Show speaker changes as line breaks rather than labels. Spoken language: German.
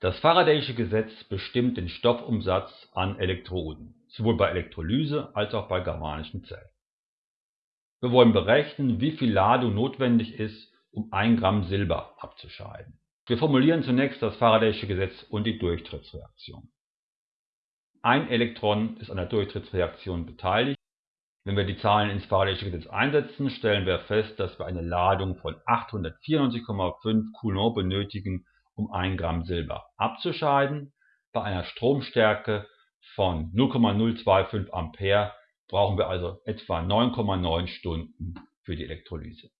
Das Faradaysche Gesetz bestimmt den Stoffumsatz an Elektroden, sowohl bei Elektrolyse als auch bei galvanischen Zellen. Wir wollen berechnen, wie viel Ladung notwendig ist, um 1 Gramm Silber abzuscheiden. Wir formulieren zunächst das Faradaysche Gesetz und die Durchtrittsreaktion. Ein Elektron ist an der Durchtrittsreaktion beteiligt. Wenn wir die Zahlen ins Faradaysche Gesetz einsetzen, stellen wir fest, dass wir eine Ladung von 894,5 Coulomb benötigen, um 1 Gramm Silber abzuscheiden. Bei einer Stromstärke von 0,025 Ampere brauchen wir also etwa 9,9 Stunden für die Elektrolyse